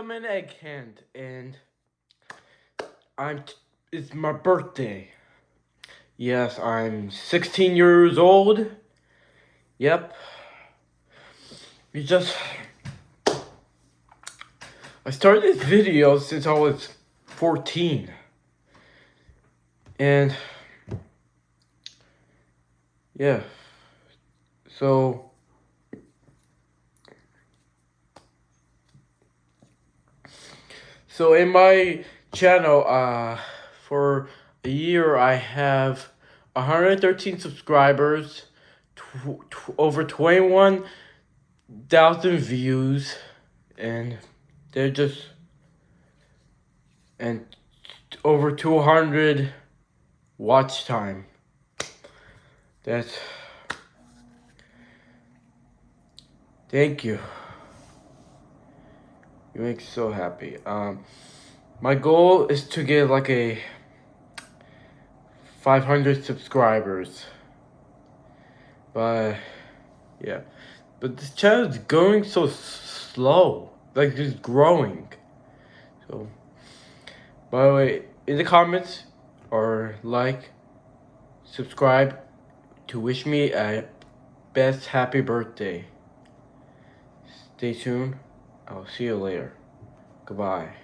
Cinnamon Egg Hand, and I'm. It's my birthday. Yes, I'm 16 years old. Yep. You just. I started this video since I was 14. And. Yeah. So. So in my channel, uh, for a year, I have 113 subscribers, tw tw over 21,000 views, and they're just, and over 200 watch time. That's, thank you. You make so happy. Um, my goal is to get like a 500 subscribers. But yeah, but this channel is going so slow. Like it's growing. So, by the way, in the comments or like, subscribe to wish me a best happy birthday. Stay tuned. I'll see you later. Goodbye.